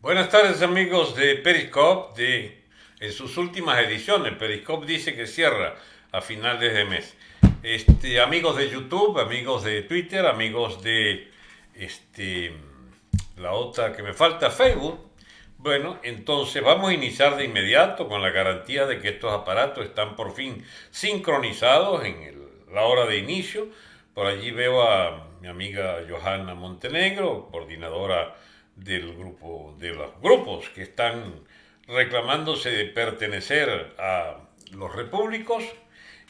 Buenas tardes amigos de Periscope, de, en sus últimas ediciones. Periscope dice que cierra a finales de mes. Este, amigos de YouTube, amigos de Twitter, amigos de este, la otra que me falta, Facebook. Bueno, entonces vamos a iniciar de inmediato con la garantía de que estos aparatos están por fin sincronizados en la hora de inicio. Por allí veo a mi amiga Johanna Montenegro, coordinadora del grupo, de los grupos que están reclamándose de pertenecer a los repúblicos.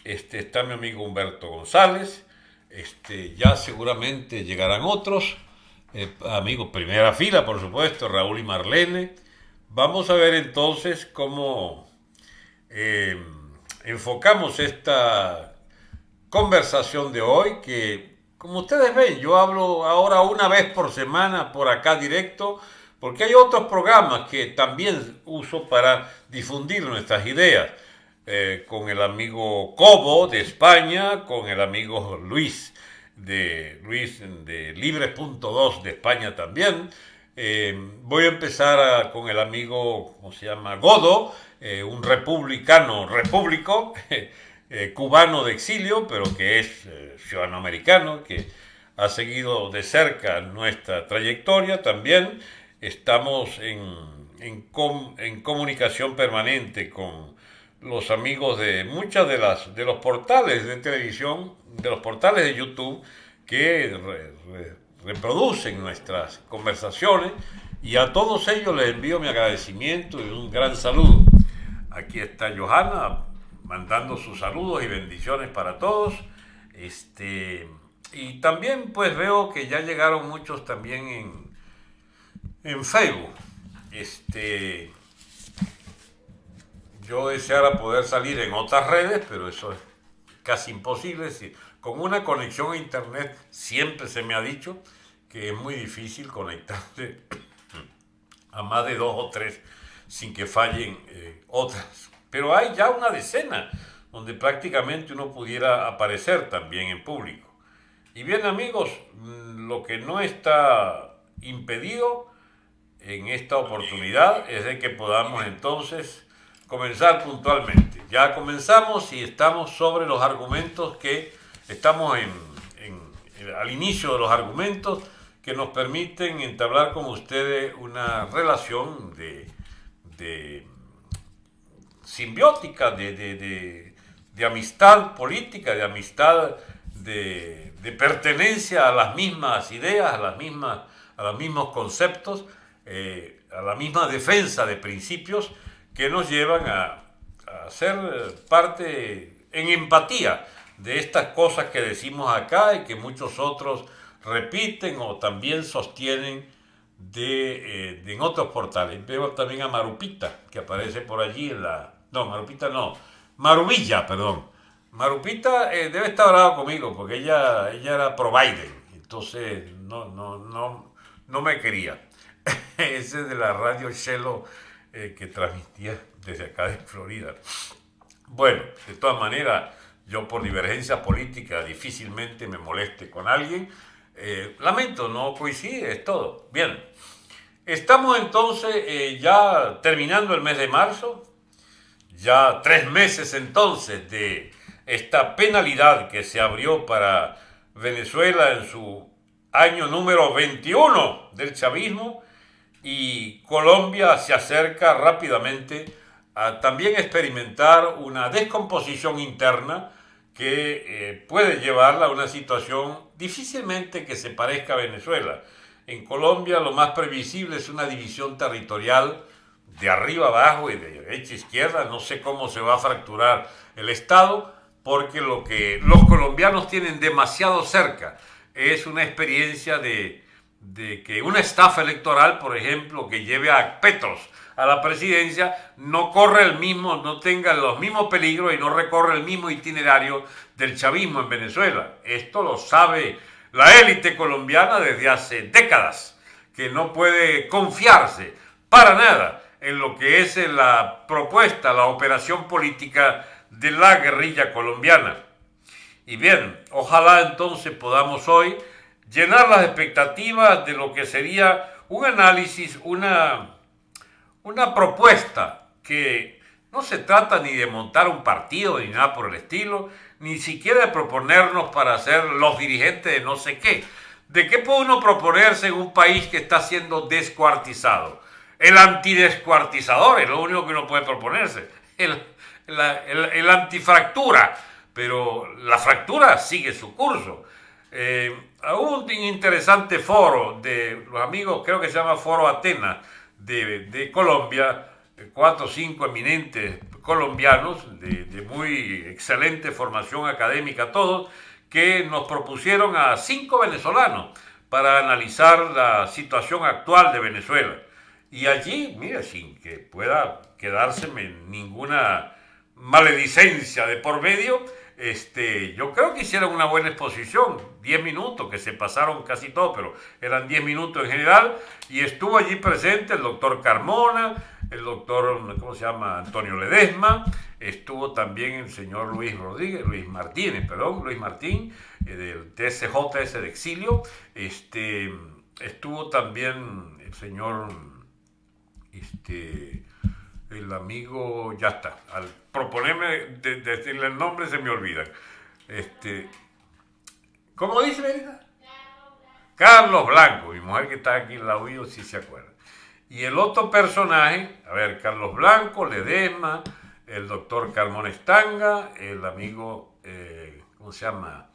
Este, está mi amigo Humberto González, este, ya seguramente llegarán otros, eh, amigos primera fila, por supuesto, Raúl y Marlene. Vamos a ver entonces cómo eh, enfocamos esta conversación de hoy, que como ustedes ven, yo hablo ahora una vez por semana por acá directo, porque hay otros programas que también uso para difundir nuestras ideas. Eh, con el amigo Cobo de España, con el amigo Luis de Luis de Libres.2 de España también. Eh, voy a empezar con el amigo, ¿cómo se llama? Godo, eh, un republicano, repúblico, Eh, cubano de exilio, pero que es eh, ciudadano americano, que ha seguido de cerca nuestra trayectoria también. Estamos en, comunicación permanente con los amigos de muchas de de los portales de televisión, de los portales de YouTube que reproducen nuestras conversaciones y a todos ellos les envío mi agradecimiento y un gran saludo. Aquí está Johanna, mandando sus saludos y bendiciones para todos. Este, y también pues veo que ya llegaron muchos también en, en Facebook. Este, yo deseara poder salir en otras redes, pero eso es casi imposible. Con una conexión a internet siempre se me ha dicho que es muy difícil conectarse a más de dos o tres sin que fallen eh, otras pero hay ya una decena donde prácticamente uno pudiera aparecer también en público. Y bien amigos, mm, lo que no está impedido en esta oportunidad es de que podamos entonces comenzar puntualmente. Ya comenzamos y estamos sobre los argumentos que estamos en, al inicio de los argumentos que nos permiten entablar con ustedes una relación de, de simbiótica, de, amistad política, de amistad de, pertenencia a las mismas ideas, a, las mismas, a los mismos conceptos, eh, a la misma defensa de principios que nos llevan a, a ser parte en empatía de estas cosas que decimos acá y que muchos otros repiten o también sostienen de, eh, en otros portales. Veo también a Marupita, que aparece por allí en la, no, Marupita no. Marubilla, perdón. Marupita eh, debe estar brava conmigo porque ella, ella era pro Biden. Entonces no, no, no, no me quería. Ese de la radio Shelo eh, que transmitía desde acá de Florida. Bueno, de todas maneras, yo por divergencia política difícilmente me moleste con alguien. Eh, lamento, no coincide, es todo. Bien, estamos entonces ya terminando el mes de marzo, ya tres meses entonces de esta penalidad que se abrió para Venezuela en su año número 21 del chavismo y Colombia se acerca rápidamente a también experimentar una descomposición interna que eh, puede llevarla a una situación difícilmente que se parezca a Venezuela. En Colombia lo más previsible es una división territorial de arriba abajo y de derecha a izquierda, no sé cómo se va a fracturar el Estado, porque lo que los colombianos tienen demasiado cerca es una experiencia de, que una estafa electoral, por ejemplo, que lleve a Petros a la presidencia, no corre el mismo, no tenga los mismos peligros y no recorre el mismo itinerario del chavismo en Venezuela. Esto lo sabe la élite colombiana desde hace décadas, que no puede confiarse para nada en lo que es la propuesta, la operación política de la guerrilla colombiana. Y bien, ojalá entonces podamos hoy llenar las expectativas de lo que sería un análisis, una, una propuesta que no se trata ni de montar un partido ni nada por el estilo, ni siquiera de proponernos para ser los dirigentes de no sé qué. ¿De qué puede uno proponerse en un país que está siendo descuartizado? El antidescuartizador es lo único que uno puede proponerse. El, el, antifractura, pero la fractura sigue su curso. Eh, un interesante foro de los amigos, creo que se llama Foro Atenas de, de Colombia, cuatro o cinco eminentes colombianos de, muy excelente formación académica todos, que nos propusieron a cinco venezolanos para analizar la situación actual de Venezuela. Y allí, mire, sin que pueda quedárseme ninguna maledicencia de por medio, este, yo creo que hicieron una buena exposición, 10 minutos, que se pasaron casi todo, pero eran 10 minutos en general, y estuvo allí presente el doctor Carmona, el doctor, ¿cómo se llama?, Antonio Ledesma, estuvo también el señor Luis Rodríguez, Luis Martínez, perdón, Luis Martín, eh, del TSJS de exilio, este, estuvo también el señor, este, el amigo, ya está, al proponerme de, decirle el nombre se me olvidan. Este, ¿Cómo dice, Verita? Carlos Blanco, mi mujer que está aquí en la oído si se acuerda. Y el otro personaje, a ver, Carlos Blanco, Ledesma, el doctor Carmón Estanga, el amigo, eh, ¿cómo se llama?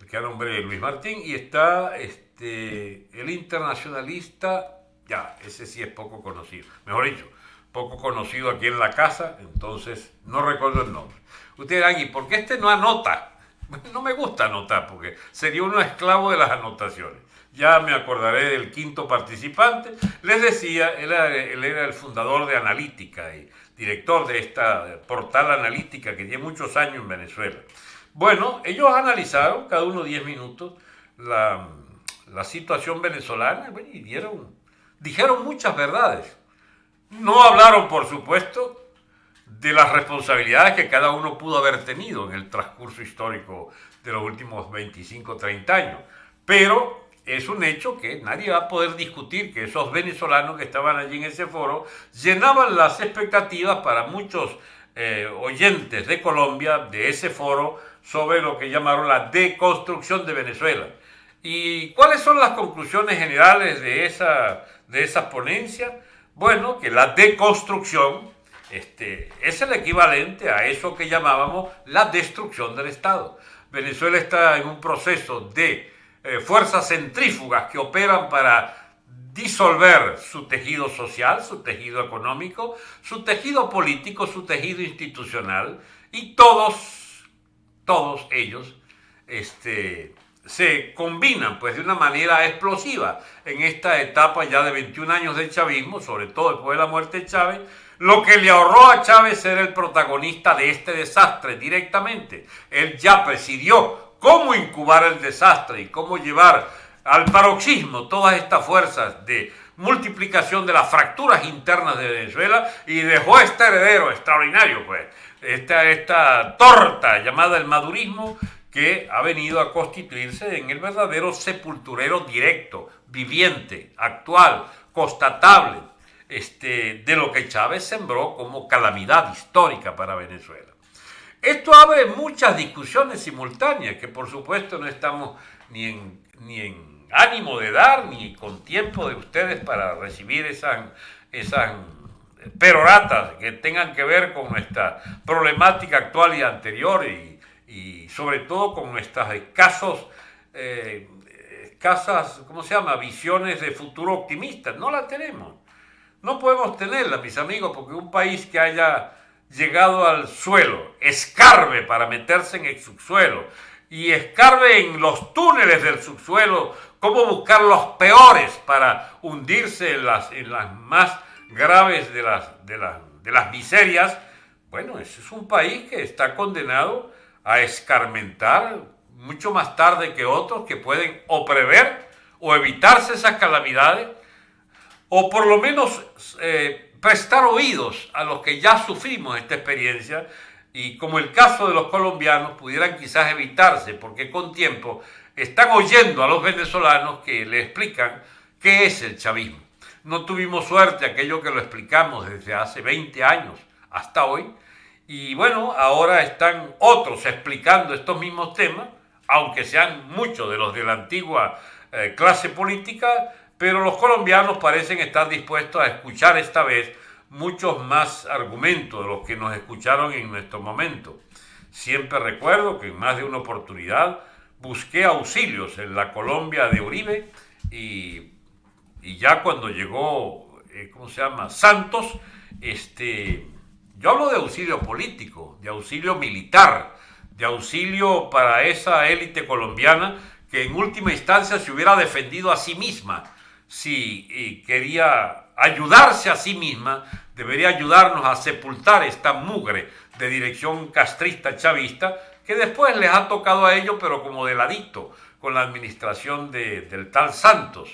El que nombre Luis Martín, y está este, el internacionalista, ya, ese sí es poco conocido, mejor dicho, poco conocido aquí en la casa, entonces no recuerdo el nombre. Ustedes dirán, ¿y por qué este no anota? No me gusta anotar porque sería uno esclavo de las anotaciones. Ya me acordaré del quinto participante. Les decía, él era, él era el fundador de Analítica y director de esta portal analítica que tiene muchos años en Venezuela. Bueno, ellos analizaron, cada uno 10 minutos, la, la situación venezolana y dieron, dijeron muchas verdades. No hablaron, por supuesto, de las responsabilidades que cada uno pudo haber tenido en el transcurso histórico de los últimos 25, 30 años. Pero es un hecho que nadie va a poder discutir que esos venezolanos que estaban allí en ese foro llenaban las expectativas para muchos eh, oyentes de Colombia de ese foro sobre lo que llamaron la deconstrucción de Venezuela. ¿Y cuáles son las conclusiones generales de esa, de esa ponencia? Bueno, que la deconstrucción este, es el equivalente a eso que llamábamos la destrucción del Estado. Venezuela está en un proceso de eh, fuerzas centrífugas que operan para disolver su tejido social, su tejido económico, su tejido político, su tejido institucional, y todos, todos ellos, este, se combinan pues de una manera explosiva en esta etapa ya de 21 años del chavismo, sobre todo después de la muerte de Chávez, lo que le ahorró a Chávez ser el protagonista de este desastre directamente. Él ya presidió cómo incubar el desastre y cómo llevar al paroxismo todas estas fuerzas de multiplicación de las fracturas internas de Venezuela y dejó este heredero extraordinario, pues, esta, esta torta llamada el madurismo, que ha venido a constituirse en el verdadero sepulturero directo, viviente, actual, constatable, este, de lo que Chávez sembró como calamidad histórica para Venezuela. Esto abre muchas discusiones simultáneas que por supuesto no estamos ni en, ni en ánimo de dar, ni con tiempo de ustedes para recibir esas, esas peroratas que tengan que ver con nuestra problemática actual y anterior y, y sobre todo con estas escasos, eh, escasas, ¿cómo se llama?, visiones de futuro optimistas. No la tenemos. No podemos tenerla, mis amigos, porque un país que haya llegado al suelo, escarbe para meterse en el subsuelo y escarbe en los túneles del subsuelo, cómo buscar los peores para hundirse en las, en las más graves de las, de, las, de las miserias, bueno, ese es un país que está condenado a escarmentar mucho más tarde que otros que pueden o prever o evitarse esas calamidades o por lo menos eh, prestar oídos a los que ya sufrimos esta experiencia y como el caso de los colombianos pudieran quizás evitarse porque con tiempo están oyendo a los venezolanos que le explican qué es el chavismo. No tuvimos suerte aquello que lo explicamos desde hace 20 años hasta hoy. Y bueno, ahora están otros explicando estos mismos temas, aunque sean muchos de los de la antigua eh, clase política, pero los colombianos parecen estar dispuestos a escuchar esta vez muchos más argumentos de los que nos escucharon en nuestro momento. Siempre recuerdo que en más de una oportunidad busqué auxilios en la Colombia de Uribe y, ya cuando llegó, eh, ¿cómo se llama? Santos, este, yo hablo de auxilio político, de auxilio militar, de auxilio para esa élite colombiana que en última instancia se hubiera defendido a sí misma. Si quería ayudarse a sí misma, debería ayudarnos a sepultar esta mugre de dirección castrista chavista que después les ha tocado a ellos, pero como de ladito, con la administración del tal Santos,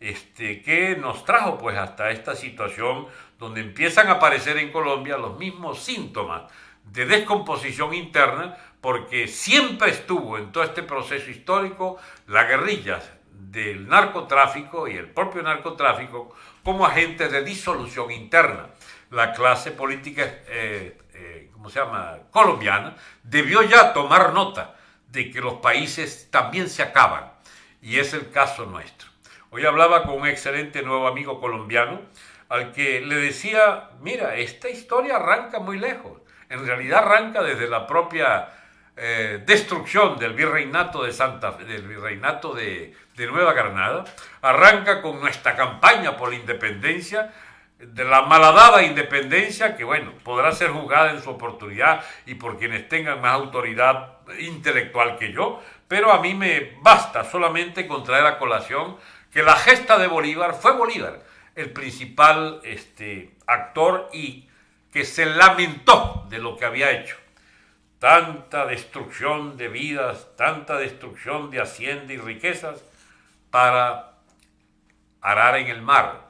este, que nos trajo pues hasta esta situación donde empiezan a aparecer en Colombia los mismos síntomas de descomposición interna, porque siempre estuvo en todo este proceso histórico la guerrilla del narcotráfico y el propio narcotráfico como agentes de disolución interna. La clase política, eh, eh, ¿cómo se llama?, colombiana, debió ya tomar nota de que los países también se acaban, y es el caso nuestro. Hoy hablaba con un excelente nuevo amigo colombiano, al que le decía, mira, esta historia arranca muy lejos, en realidad arranca desde la propia eh, destrucción del virreinato de Santa del virreinato de, Nueva Granada, arranca con nuestra campaña por la independencia, de la malhadada independencia, que bueno, podrá ser juzgada en su oportunidad y por quienes tengan más autoridad intelectual que yo, pero a mí me basta solamente con traer a colación que la gesta de Bolívar fue Bolívar, el principal este, actor y que se lamentó de lo que había hecho tanta destrucción de vidas, tanta destrucción de hacienda y riquezas para arar en el mar,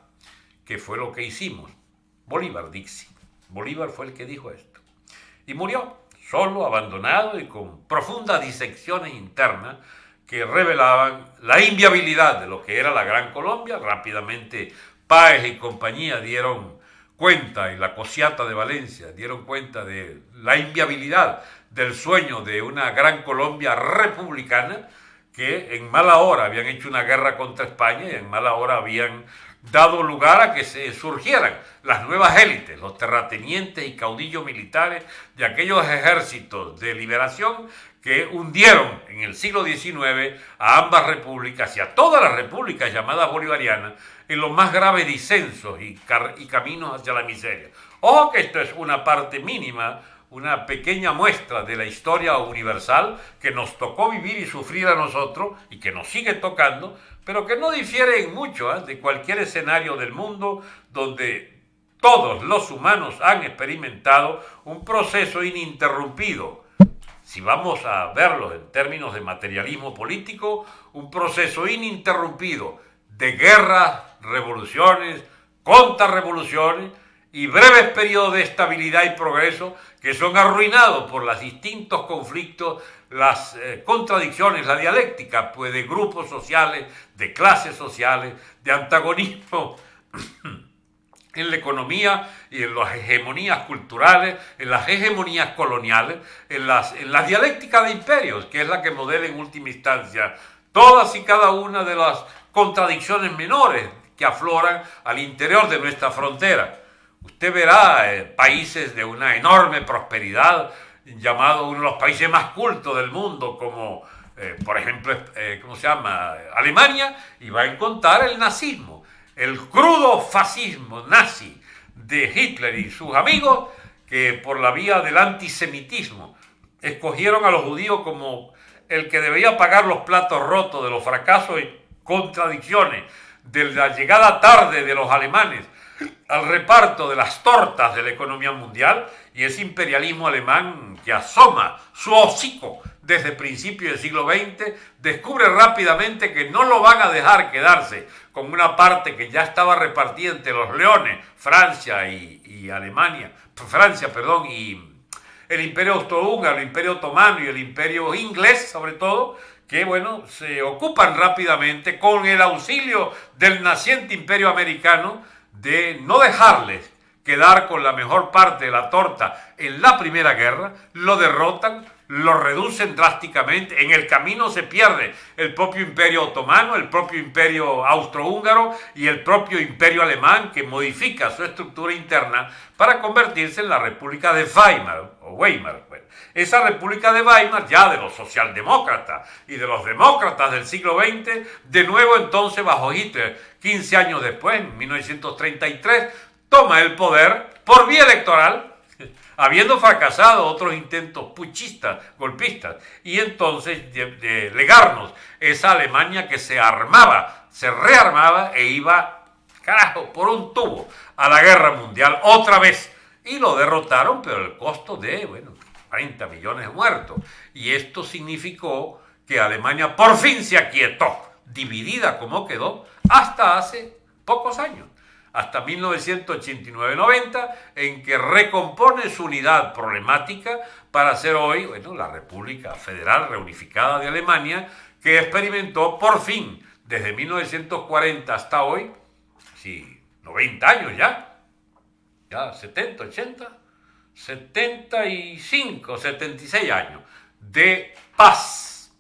que fue lo que hicimos. Bolívar Dixie. Bolívar fue el que dijo esto. Y murió, solo, abandonado y con profundas disecciones internas que revelaban la inviabilidad de lo que era la Gran Colombia. Rápidamente Páez y compañía dieron cuenta, y la Cosiata de Valencia dieron cuenta de la inviabilidad del sueño de una gran Colombia republicana que en mala hora habían hecho una guerra contra España y en mala hora habían dado lugar a que se surgieran las nuevas élites, los terratenientes y caudillos militares de aquellos ejércitos de liberación que hundieron en el siglo XIX a ambas repúblicas y a todas las repúblicas llamadas bolivarianas en los más graves disensos y, caminos hacia la miseria. Ojo que esto es una parte mínima una pequeña muestra de la historia universal que nos tocó vivir y sufrir a nosotros y que nos sigue tocando, pero que no difiere en mucho ¿eh? de cualquier escenario del mundo donde todos los humanos han experimentado un proceso ininterrumpido. Si vamos a verlo en términos de materialismo político, un proceso ininterrumpido de guerras, revoluciones, contrarrevoluciones, y breves periodos de estabilidad y progreso que son arruinados por los distintos conflictos, las eh, contradicciones, la dialéctica pues, de grupos sociales, de clases sociales, de antagonismo en la economía y en las hegemonías culturales, en las hegemonías coloniales, en las, en la dialéctica de imperios, que es la que modela en última instancia todas y cada una de las contradicciones menores que afloran al interior de nuestra frontera. Usted verá eh, países de una enorme prosperidad, llamado uno de los países más cultos del mundo, como eh, por ejemplo, eh, ¿cómo se llama? Alemania, y va a encontrar el nazismo, el crudo fascismo nazi de Hitler y sus amigos, que por la vía del antisemitismo escogieron a los judíos como el que debía pagar los platos rotos de los fracasos contradicciones de la llegada tarde de los alemanes al reparto de las tortas de la economía mundial y ese imperialismo alemán que asoma su hocico desde principios del siglo XX, descubre rápidamente que no lo van a dejar quedarse con una parte que ya estaba repartida entre los leones, Francia y, Alemania, Francia, perdón, y el imperio austrohúngaro, el imperio otomano y el imperio inglés sobre todo, que, bueno, se ocupan rápidamente con el auxilio del naciente imperio americano de no dejarles quedar con la mejor parte de la torta en la Primera Guerra, lo derrotan, lo reducen drásticamente, en el camino se pierde el propio imperio otomano, el propio imperio austrohúngaro y el propio imperio alemán que modifica su estructura interna para convertirse en la República de Weimar o Weimar. Esa República de Weimar, ya de los socialdemócratas y de los demócratas del siglo XX, de nuevo entonces bajo Hitler, 15 años después, en 1933, toma el poder por vía electoral, habiendo fracasado otros intentos puchistas, golpistas, y entonces legarnos esa Alemania que se armaba, se rearmaba e iba, carajo, por un tubo a la guerra mundial otra vez. Y lo derrotaron, pero el costo de, bueno, 40 millones de muertos. Y esto significó que Alemania por fin se aquietó, dividida como quedó, hasta hace pocos años hasta 1989-90, en que recompone su unidad problemática para ser hoy bueno, la República Federal Reunificada de Alemania, que experimentó por fin, desde 1940 hasta hoy, sí, 90 años ya, ya 70, 80, 75, 76 años de paz.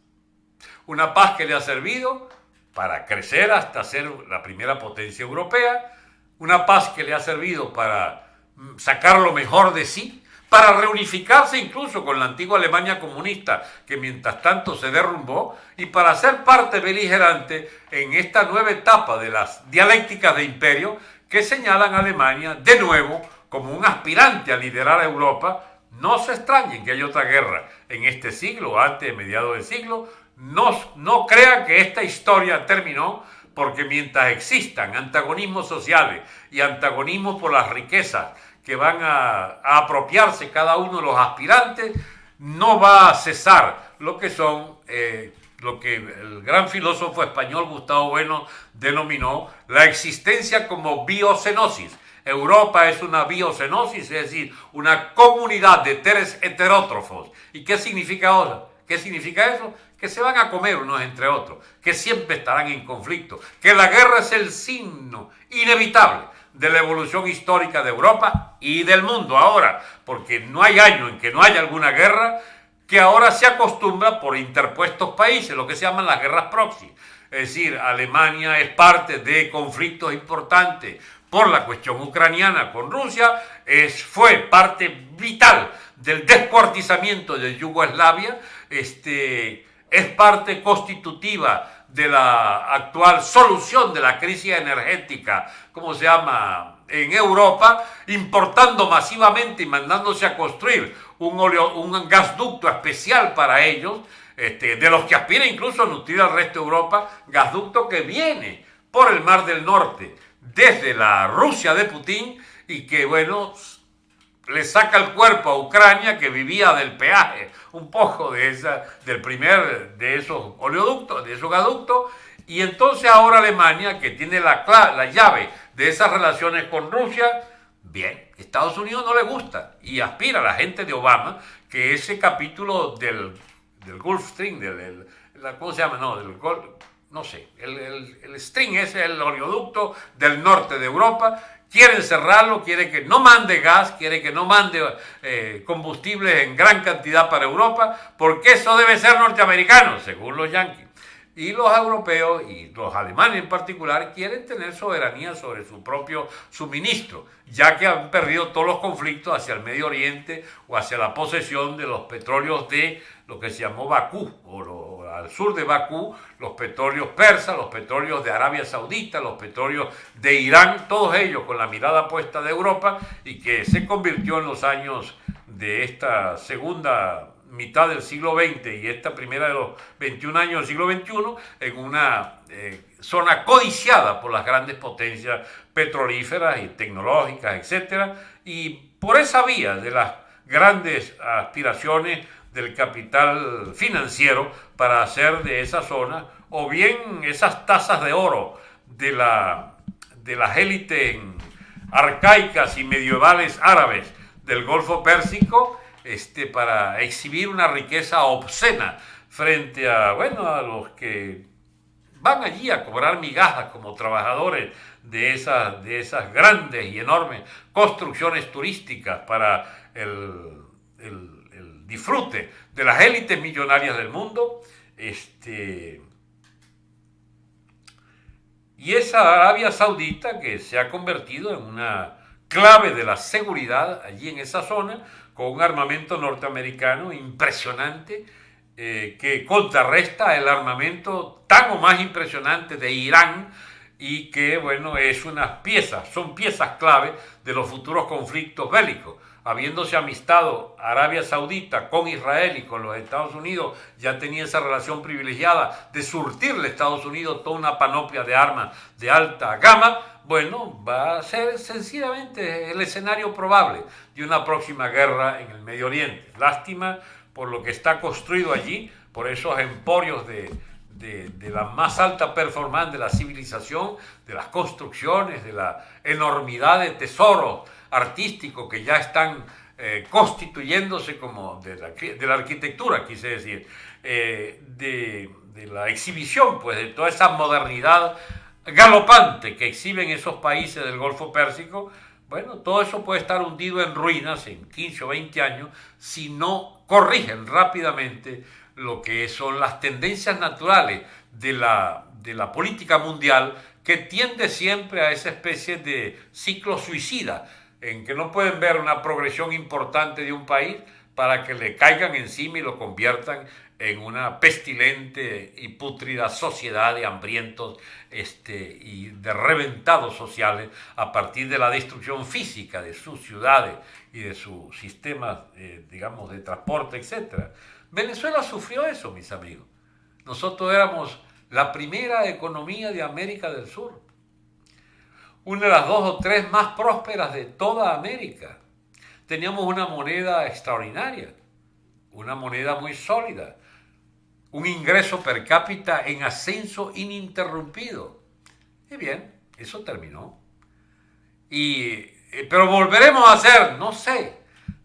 Una paz que le ha servido para crecer hasta ser la primera potencia europea, una paz que le ha servido para mm, sacar lo mejor de sí, para reunificarse incluso con la antigua Alemania comunista, que mientras tanto se derrumbó, y para ser parte beligerante en esta nueva etapa de las dialécticas de imperio que señalan a Alemania de nuevo como un aspirante a liderar a Europa. No se extrañen que haya otra guerra en este siglo, antes de mediados del siglo. No, no crean que esta historia terminó porque mientras existan antagonismos sociales y antagonismos por las riquezas que van a, apropiarse cada uno de los aspirantes, no va a cesar lo que son, eh, lo que el gran filósofo español Gustavo Bueno denominó la existencia como biocenosis. Europa es una biocenosis, es decir, una comunidad de seres heterótrofos. ¿Y qué significa ahora? ¿Qué significa eso? que se van a comer unos entre otros, que siempre estarán en conflicto, que la guerra es el signo inevitable de la evolución histórica de Europa y del mundo ahora, porque no hay año en que no haya alguna guerra que ahora se acostumbra por interpuestos países, lo que se llaman las guerras proxy. Es decir, Alemania es parte de conflictos importantes por la cuestión ucraniana con Rusia, es, fue parte vital del descuartizamiento de Yugoslavia, este, es parte constitutiva de la actual solución de la crisis energética, como se llama, en Europa, importando masivamente y mandándose a construir un, un gasducto especial para ellos, este, de los que aspira incluso a nutrir al resto de Europa, gasducto que viene por el Mar del Norte, desde la Rusia de Putin, y que, bueno, le saca el cuerpo a Ucrania que vivía del peaje, un poco de esa, del primer de esos oleoductos, de esos gaductos, y entonces ahora Alemania, que tiene la, la llave de esas relaciones con Rusia, bien, Estados Unidos no le gusta y aspira a la gente de Obama que ese capítulo del, del Gulf Stream, del, ¿cómo se llama? No, del no sé, el, el, el string es el oleoducto del norte de Europa, quiere cerrarlo, quiere que no mande gas, quiere que no mande eh, combustible en gran cantidad para Europa, porque eso debe ser norteamericano, según los yanquis. Y los europeos y los alemanes en particular quieren tener soberanía sobre su propio suministro, ya que han perdido todos los conflictos hacia el Medio Oriente o hacia la posesión de los petróleos de lo que se llamó Bakú, o al sur de Bakú, los petróleos persas, los petróleos de Arabia Saudita, los petróleos de Irán, todos ellos con la mirada puesta de Europa y que se convirtió en los años de esta segunda mitad del siglo XX y esta primera de los 21 años del siglo XXI en una eh, zona codiciada por las grandes potencias petrolíferas y tecnológicas, etc. Y por esa vía de las grandes aspiraciones del capital financiero para hacer de esa zona, o bien esas tasas de oro de, la, de las élites arcaicas y medievales árabes del Golfo Pérsico, este, para exhibir una riqueza obscena frente a, bueno, a los que van allí a cobrar migajas como trabajadores de esas, de esas grandes y enormes construcciones turísticas para el, disfrute de las élites millonarias del mundo. Este, y esa Arabia Saudita que se ha convertido en una clave de la seguridad allí en esa zona, con un armamento norteamericano impresionante, eh, que contrarresta el armamento tan o más impresionante de Irán y que, bueno, es unas piezas, son piezas clave de los futuros conflictos bélicos. Habiéndose amistado Arabia Saudita con Israel y con los Estados Unidos, ya tenía esa relación privilegiada de surtirle a Estados Unidos toda una panoplia de armas de alta gama, bueno, va a ser sencillamente el escenario probable de una próxima guerra en el Medio Oriente. Lástima por lo que está construido allí, por esos emporios de, la más alta performance de la civilización, de las construcciones, de la enormidad de tesoros artísticos que ya están eh, constituyéndose como de la, arquitectura, quise decir, eh, de, de, la exhibición, pues de toda esa modernidad galopante que exhiben esos países del Golfo Pérsico, bueno, todo eso puede estar hundido en ruinas en 15 o 20 años si no corrigen rápidamente lo que son las tendencias naturales de la, de la política mundial que tiende siempre a esa especie de ciclo suicida, en que no pueden ver una progresión importante de un país para que le caigan encima y lo conviertan en una pestilente y pútrida sociedad de hambrientos este, y de reventados sociales a partir de la destrucción física de sus ciudades y de sus sistemas, eh, digamos, de transporte, etc. Venezuela sufrió eso, mis amigos. Nosotros éramos la primera economía de América del Sur, una de las dos o tres más prósperas de toda América. Teníamos una moneda extraordinaria, una moneda muy sólida, un ingreso per cápita en ascenso ininterrumpido. Y bien, eso terminó. Y, eh, pero volveremos a hacer, no sé,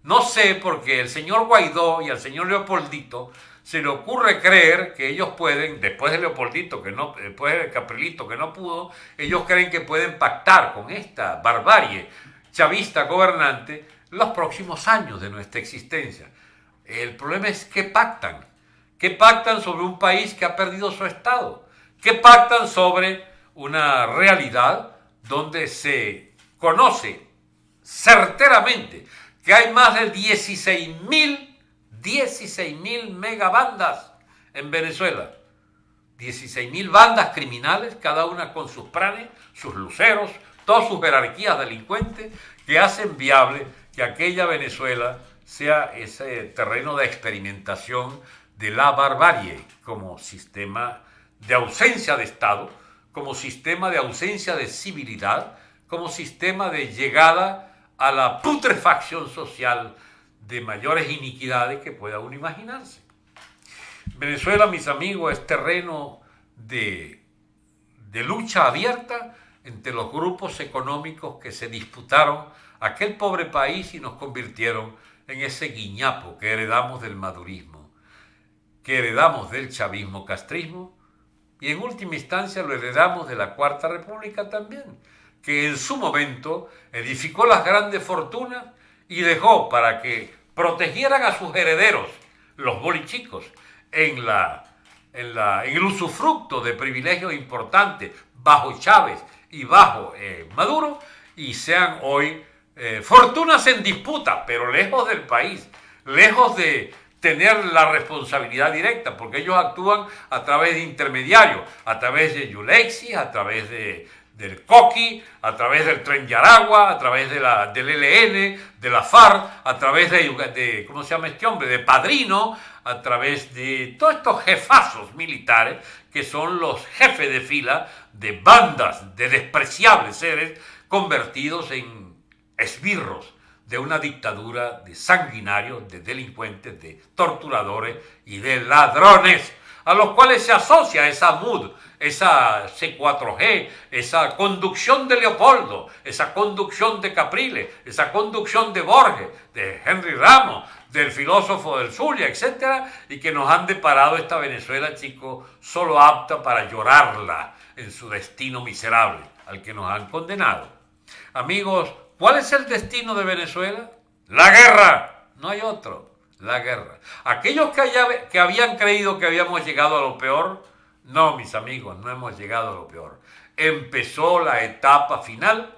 no sé, porque el señor Guaidó y al señor Leopoldito se le ocurre creer que ellos pueden, después de Leopoldito, que no, después de Caprilito, que no pudo, ellos creen que pueden pactar con esta barbarie chavista gobernante los próximos años de nuestra existencia. El problema es que pactan ¿Qué pactan sobre un país que ha perdido su Estado? ¿Qué pactan sobre una realidad donde se conoce certeramente que hay más de 16 mil 16 mil megabandas en Venezuela? 16 mil bandas criminales, cada una con sus pranes, sus luceros, todas sus jerarquías delincuentes, que hacen viable que aquella Venezuela sea ese terreno de experimentación de la barbarie como sistema de ausencia de Estado, como sistema de ausencia de civilidad, como sistema de llegada a la putrefacción social de mayores iniquidades que pueda uno imaginarse. Venezuela, mis amigos, es terreno de, de lucha abierta entre los grupos económicos que se disputaron aquel pobre país y nos convirtieron en ese guiñapo que heredamos del madurismo que heredamos del chavismo castrismo y en última instancia lo heredamos de la Cuarta República también, que en su momento edificó las grandes fortunas y dejó para que protegieran a sus herederos, los bolichicos, en, el usufructo de privilegios importantes bajo Chávez y bajo eh, Maduro, y sean hoy eh, fortunas en disputa, pero lejos del país, lejos de, tener la responsabilidad directa, porque ellos actúan a través de intermediarios, a través de Yulexi, a través de, del COQUI, a través del Tren Yaragua, a través de la, del ELN, de la FARC, a través de, de, ¿cómo se llama este hombre?, de Padrino, a través de todos estos jefazos militares que son los jefes de fila de bandas de despreciables seres convertidos en esbirros de una dictadura de sanguinarios, de delincuentes, de torturadores y de ladrones, a los cuales se asocia esa mood, esa C4G, esa conducción de Leopoldo, esa conducción de Capriles, esa conducción de Borges, de Henry Ramos, del filósofo del Zulia, etc., y que nos han deparado esta Venezuela, chicos, solo apta para llorarla en su destino miserable al que nos han condenado. Amigos, ¿cuál es el destino de Venezuela? La guerra, no hay otro, la guerra. Aquellos que, que habían creído que habíamos llegado a lo peor, no, mis amigos, no hemos llegado a lo peor. Empezó la etapa final,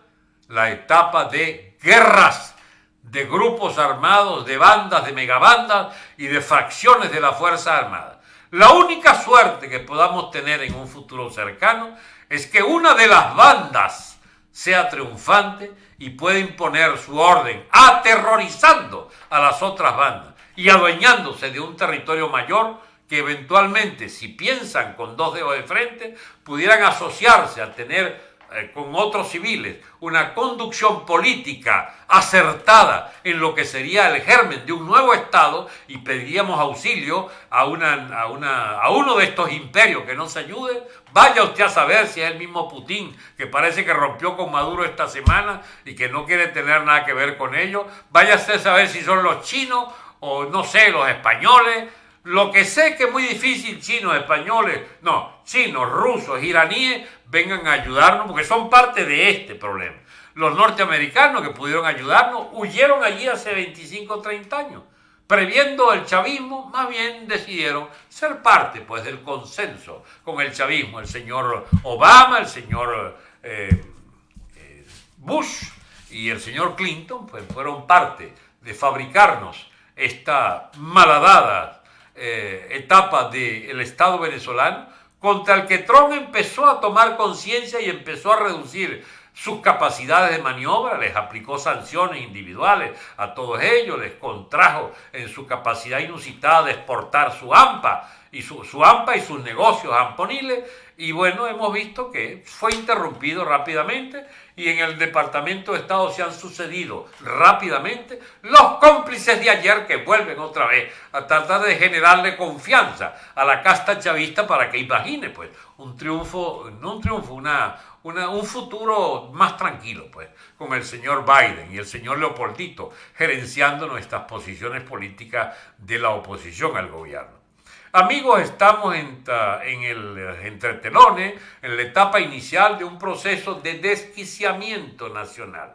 la etapa de guerras de grupos armados, de bandas, de megabandas y de fracciones de la Fuerza Armada. La única suerte que podamos tener en un futuro cercano es que una de las bandas sea triunfante y pueda imponer su orden, aterrorizando a las otras bandas y adueñándose de un territorio mayor que eventualmente, si piensan con dos dedos de frente, pudieran asociarse a tener eh, con otros civiles, una conducción política acertada en lo que sería el germen de un nuevo Estado y pediríamos auxilio a, una, a, una, a uno de estos imperios que nos ayude, vaya usted a saber si es el mismo Putin que parece que rompió con Maduro esta semana y que no quiere tener nada que ver con ello, vaya usted a saber si son los chinos o no sé, los españoles, lo que sé que es muy difícil, chinos, españoles, no, chinos, rusos, iraníes, vengan a ayudarnos porque son parte de este problema. Los norteamericanos que pudieron ayudarnos huyeron allí hace 25 o 30 años. Previendo el chavismo, más bien decidieron ser parte pues, del consenso con el chavismo. El señor Obama, el señor eh, eh, Bush y el señor Clinton pues, fueron parte de fabricarnos esta malhadada eh, etapa del Estado venezolano contra el que Trump empezó a tomar conciencia y empezó a reducir sus capacidades de maniobra, les aplicó sanciones individuales a todos ellos, les contrajo en su capacidad inusitada de exportar su AMPA y su, su AMPA y sus negocios amponiles, y bueno, hemos visto que fue interrumpido rápidamente y en el Departamento de Estado se han sucedido rápidamente los cómplices de ayer que vuelven otra vez a tratar de generarle confianza a la casta chavista para que imagine pues un triunfo, no un triunfo, una, un futuro más tranquilo pues con el señor Biden y el señor Leopoldito gerenciando nuestras posiciones políticas de la oposición al gobierno. Amigos, estamos en, el entretelones, en la etapa inicial de un proceso de desquiciamiento nacional.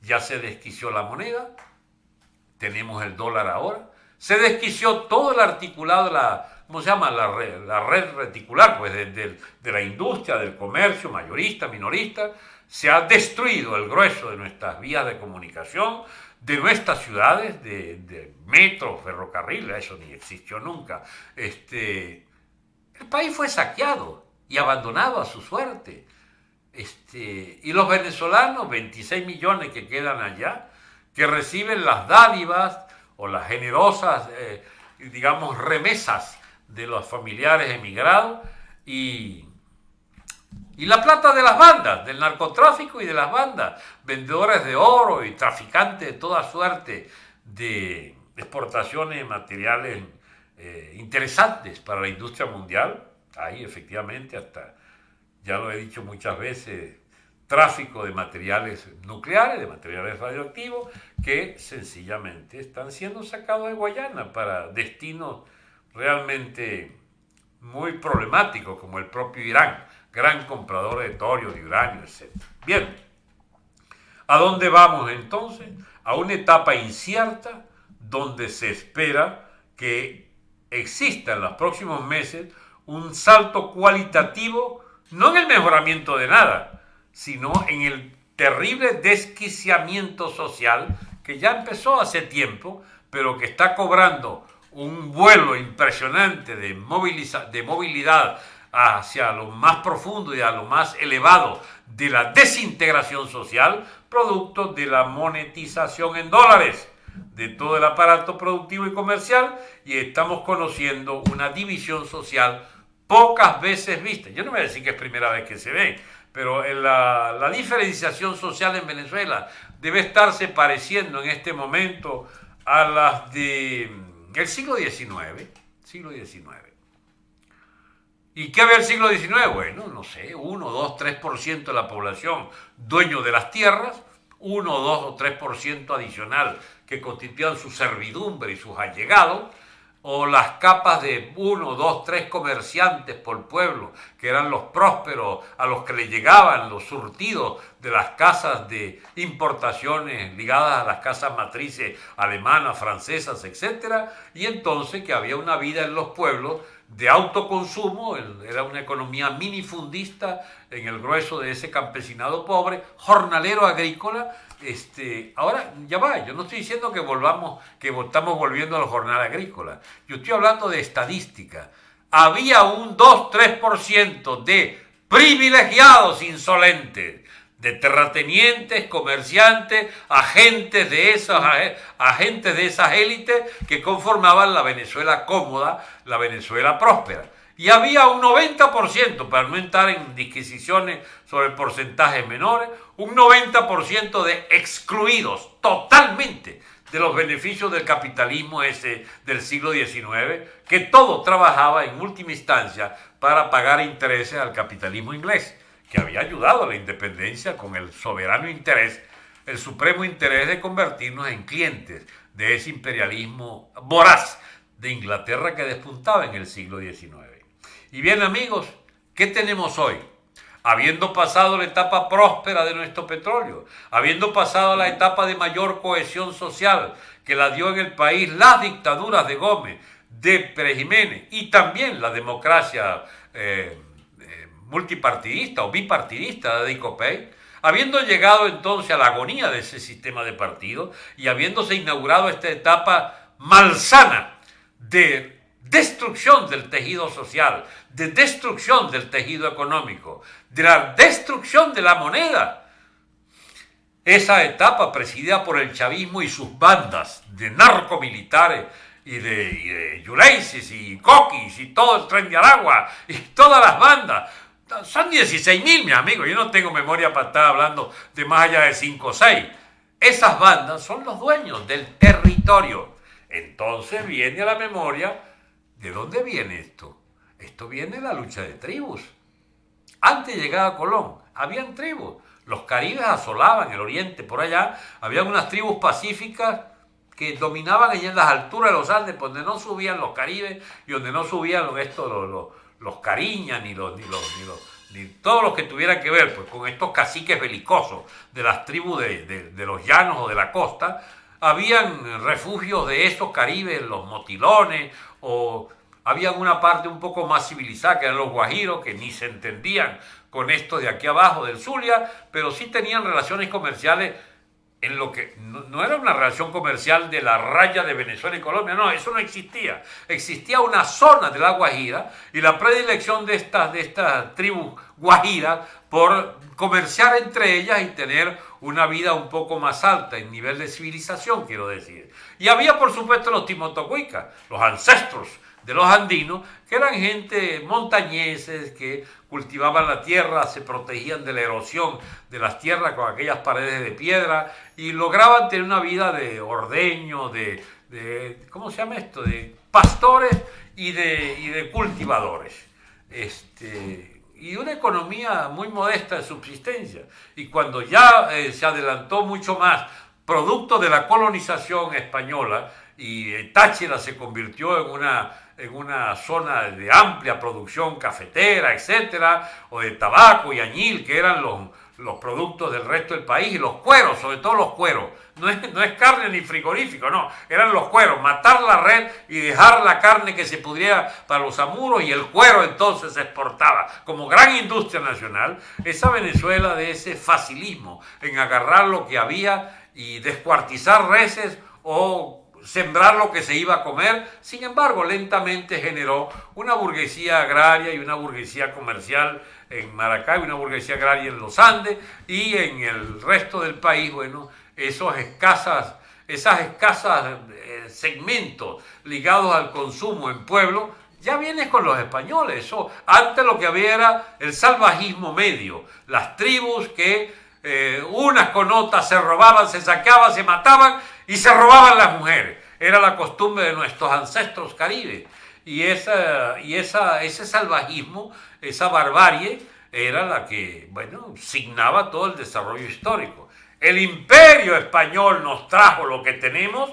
Ya se desquició la moneda, tenemos el dólar ahora, se desquició todo el articulado, la, ¿cómo se llama? La red, la red reticular, pues de, de la industria, del comercio, mayorista, minorista, se ha destruido el grueso de nuestras vías de comunicación, de nuestras ciudades, de, metro, ferrocarril, eso ni existió nunca. Este, el país fue saqueado y abandonado a su suerte. Este, y los venezolanos, 26 millones que quedan allá, que reciben las dádivas o las generosas, eh, digamos, remesas de los familiares emigrados y y la plata de las bandas, del narcotráfico y de las bandas, vendedores de oro y traficantes de toda suerte de exportaciones de materiales eh, interesantes para la industria mundial. Ahí efectivamente hasta, ya lo he dicho muchas veces, tráfico de materiales nucleares, de materiales radioactivos, que sencillamente están siendo sacados de Guayana para destinos realmente muy problemáticos, como el propio Irán gran comprador de torio, de uranio, etc. Bien, ¿a dónde vamos entonces? A una etapa incierta donde se espera que exista en los próximos meses un salto cualitativo, no en el mejoramiento de nada, sino en el terrible desquiciamiento social que ya empezó hace tiempo, pero que está cobrando un vuelo impresionante de, de movilidad hacia lo más profundo y a lo más elevado de la desintegración social, producto de la monetización en dólares de todo el aparato productivo y comercial y estamos conociendo una división social pocas veces vista. Yo no voy a decir que es primera vez que se ve, pero la, diferenciación social en Venezuela debe estarse pareciendo en este momento a las del siglo XIX, siglo XIX. ¿Y qué había el siglo XIX? Bueno, no sé, 1, 2, 3% de la población dueño de las tierras, 1, 2 o 3% adicional que constituían su servidumbre y sus allegados, o las capas de uno, dos, tres comerciantes por pueblo, que eran los prósperos a los que le llegaban los surtidos de las casas de importaciones ligadas a las casas matrices alemanas, francesas, etc. Y entonces que había una vida en los pueblos de autoconsumo, era una economía minifundista en el grueso de ese campesinado pobre, jornalero agrícola. Este, ahora, ya va, yo no estoy diciendo que volvamos, que estamos volviendo al jornal agrícola. Yo estoy hablando de estadística. Había un 2-3% de privilegiados insolentes de terratenientes, comerciantes, agentes de esas, agentes de esas élites que conformaban la Venezuela cómoda, la Venezuela próspera. Y había un 90%, para no entrar en disquisiciones sobre porcentajes menores, un 90% de excluidos totalmente de los beneficios del capitalismo ese del siglo XIX, que todo trabajaba en última instancia para pagar intereses al capitalismo inglés que había ayudado a la independencia con el soberano interés, el supremo interés de convertirnos en clientes de ese imperialismo voraz de Inglaterra que despuntaba en el siglo XIX. Y bien amigos, ¿qué tenemos hoy? Habiendo pasado la etapa próspera de nuestro petróleo, habiendo pasado la etapa de mayor cohesión social que la dio en el país las dictaduras de Gómez, de Pérez Jiménez y también la democracia eh, multipartidista o bipartidista de Dicopey, habiendo llegado entonces a la agonía de ese sistema de partidos y habiéndose inaugurado esta etapa malsana de destrucción del tejido social, de destrucción del tejido económico, de la destrucción de la moneda. Esa etapa presidida por el chavismo y sus bandas de narcomilitares y de, y y Coquis y todo el tren de Aragua y todas las bandas son 16 mil, mi amigo. Yo no tengo memoria para estar hablando de más allá de 5 o 6. Esas bandas son los dueños del territorio. Entonces viene a la memoria, ¿de dónde viene esto? Esto viene de la lucha de tribus. Antes de llegar a Colón, habían tribus. Los caribes asolaban el oriente, por allá. Había unas tribus pacíficas que dominaban allá en las alturas de los Andes, donde no subían los caribes y donde no subían los, estos, los, cariñas, ni los, ni los, ni los, ni todos los que tuvieran que ver pues, con estos caciques belicosos de las tribus de, los llanos o de la costa, habían refugios de esos caribes, los motilones, o habían una parte un poco más civilizada, que eran los guajiros, que ni se entendían con esto de aquí abajo del Zulia, pero sí tenían relaciones comerciales en lo que no, era una relación comercial de la raya de Venezuela y Colombia, no, eso no existía. Existía una zona de la Guajira y la predilección de estas, de estas tribus guajiras por comerciar entre ellas y tener una vida un poco más alta en nivel de civilización, quiero decir. Y había, por supuesto, los timotocuicas, los ancestros de los andinos, que eran gente montañeses que cultivaban la tierra, se protegían de la erosión de las tierras con aquellas paredes de piedra y lograban tener una vida de ordeño, de, ¿cómo se llama esto? De pastores y de, de cultivadores. Este, y una economía muy modesta de subsistencia. Y cuando ya eh, se adelantó mucho más, producto de la colonización española, y Táchira se convirtió en una en una zona de amplia producción cafetera, etcétera, o de tabaco y añil, que eran los, los productos del resto del país, y los cueros, sobre todo los cueros. No es, no es carne ni frigorífico, no, eran los cueros, matar la red y dejar la carne que se pudiera para los amuros y el cuero entonces se exportaba como gran industria nacional. Esa Venezuela de ese facilismo en agarrar lo que había y descuartizar reses o sembrar lo que se iba a comer, sin embargo, lentamente generó una burguesía agraria y una burguesía comercial en Maracay, una burguesía agraria en los Andes y en el resto del país, bueno, esos escasas, esas escasas eh, segmentos ligados al consumo en pueblo, ya vienes con los españoles. Antes lo que había era el salvajismo medio, las tribus que eh, unas con otras se robaban, se saqueaban, se mataban y se robaban las mujeres. Era la costumbre de nuestros ancestros caribes. y, esa, y esa, ese salvajismo, esa barbarie, era la que, bueno, signaba todo el desarrollo histórico. El imperio español nos trajo lo que tenemos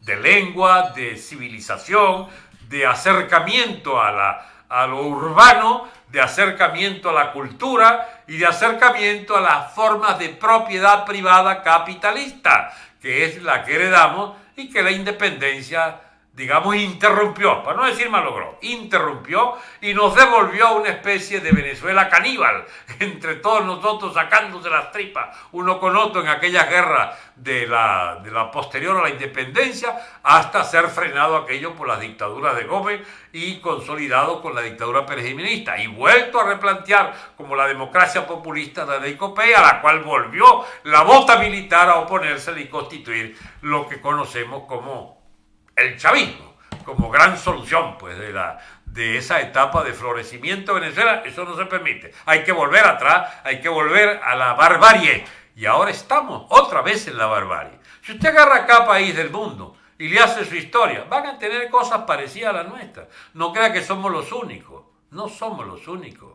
de lengua, de civilización, de acercamiento a, la, a lo urbano, de acercamiento a la cultura y de acercamiento a las formas de propiedad privada capitalista, que es la que heredamos y que la independencia digamos, interrumpió, para no decir malogró, interrumpió y nos devolvió a una especie de Venezuela caníbal, entre todos nosotros sacándose las tripas uno con otro en aquella guerra de la, de la posterior a la independencia, hasta ser frenado aquello por las dictaduras de Gómez y consolidado con la dictadura perejimenista y vuelto a replantear como la democracia populista de Deicopé, a la cual volvió la bota militar a oponerse y constituir lo que conocemos como el chavismo como gran solución pues, de, esa etapa de florecimiento de Venezuela, eso no se permite. Hay que volver atrás, hay que volver a la barbarie. Y ahora estamos otra vez en la barbarie. Si usted agarra cada país del mundo y le hace su historia, van a tener cosas parecidas a la nuestra. No crea que somos los únicos. No somos los únicos.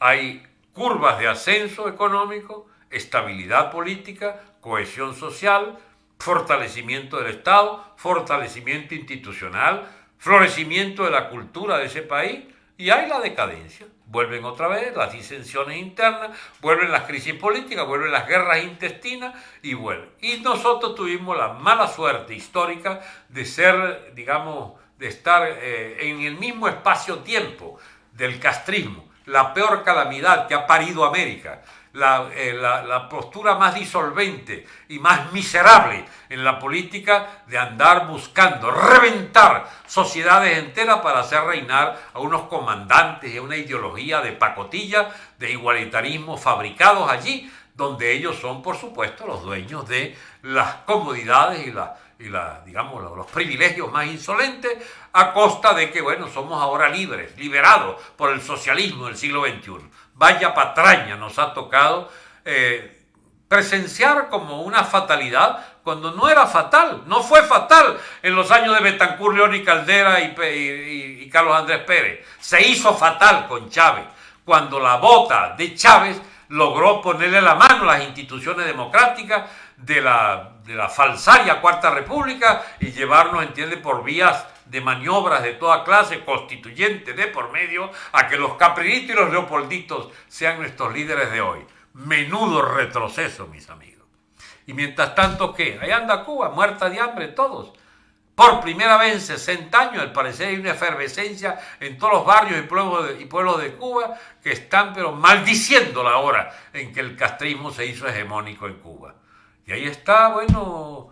Hay curvas de ascenso económico, estabilidad política, cohesión social, fortalecimiento del Estado, fortalecimiento institucional, florecimiento de la cultura de ese país y hay la decadencia. Vuelven otra vez las disensiones internas, vuelven las crisis políticas, vuelven las guerras intestinas y vuelven. Y nosotros tuvimos la mala suerte histórica de ser, digamos, de estar eh, en el mismo espacio-tiempo del castrismo, la peor calamidad que ha parido América eh, la, postura más disolvente y más miserable en la política de andar buscando reventar sociedades enteras para hacer reinar a unos comandantes y a una ideología de pacotilla, de igualitarismo fabricados allí, donde ellos son, por supuesto, los dueños de las comodidades y, la, y la, digamos, los privilegios más insolentes, a costa de que, bueno, somos ahora libres, liberados por el socialismo del siglo XXI vaya patraña nos ha tocado eh, presenciar como una fatalidad cuando no era fatal, no fue fatal en los años de Betancur, León y Caldera y, Carlos Andrés Pérez. Se hizo fatal con Chávez, cuando la bota de Chávez logró ponerle la mano a las instituciones democráticas de la, de la falsaria Cuarta República y llevarnos, entiende, por vías de maniobras de toda clase, constituyente de por medio, a que los caprinitos y los leopolditos sean nuestros líderes de hoy. Menudo retroceso, mis amigos. Y mientras tanto, ¿qué? Ahí anda Cuba, muerta de hambre todos. Por primera vez en 60 años, al parecer hay una efervescencia en todos los barrios y pueblos, de, y pueblos de Cuba que están pero maldiciendo la hora en que el castrismo se hizo hegemónico en Cuba. Y ahí está, bueno,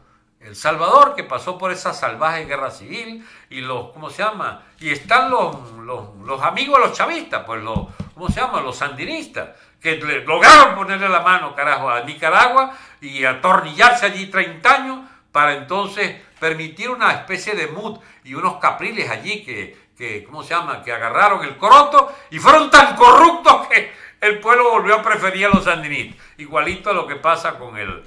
el Salvador, que pasó por esa salvaje guerra civil, y los, ¿cómo se llama? Y están los, los, amigos de los chavistas, pues los, ¿cómo se llama? Los sandinistas, que lograron ponerle la mano, carajo, a Nicaragua y atornillarse allí 30 años para entonces permitir una especie de mood y unos capriles allí que, que, ¿cómo se llama?, que agarraron el coroto y fueron tan corruptos que el pueblo volvió a preferir a los sandinistas. Igualito a lo que pasa con el